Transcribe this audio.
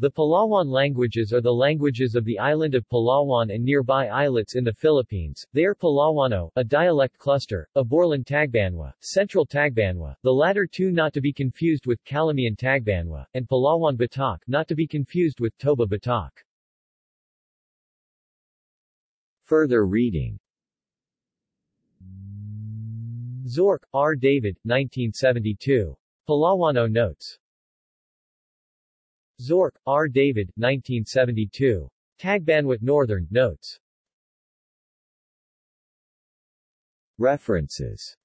The Palawan languages are the languages of the island of Palawan and nearby islets in the Philippines. They are Palawano, a dialect cluster, Aborlan Tagbanwa, Central Tagbanwa, the latter two not to be confused with Calamian Tagbanwa, and Palawan Batak not to be confused with Toba Batak. Further reading Zorc, R. David, 1972. Palawano Notes. Zorc, R. David, 1972. Tagbanwat Northern, Notes. References